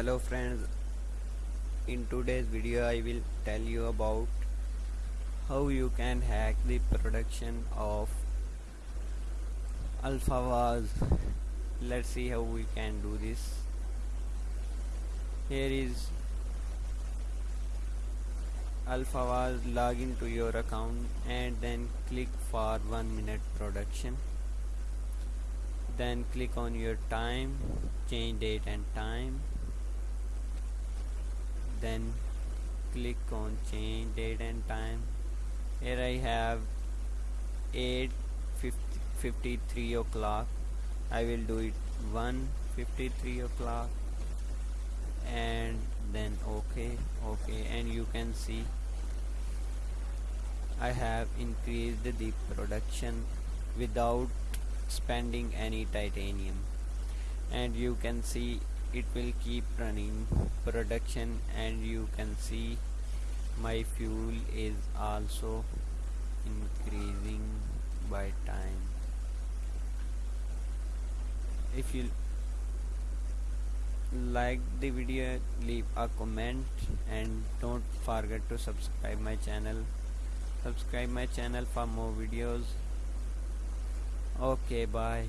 hello friends. In today's video I will tell you about how you can hack the production of AlphaVaz let's see how we can do this. Here is AlphaVaz log into your account and then click for one minute production. Then click on your time change date and time then click on change date and time. Here I have 8 53 o'clock. I will do it 1 53 o'clock. And then okay okay and you can see I have increased the production without spending any titanium. And you can see it will keep running production and you can see my fuel is also increasing by time. If you like the video leave a comment and don't forget to subscribe my channel. Subscribe my channel for more videos. Okay bye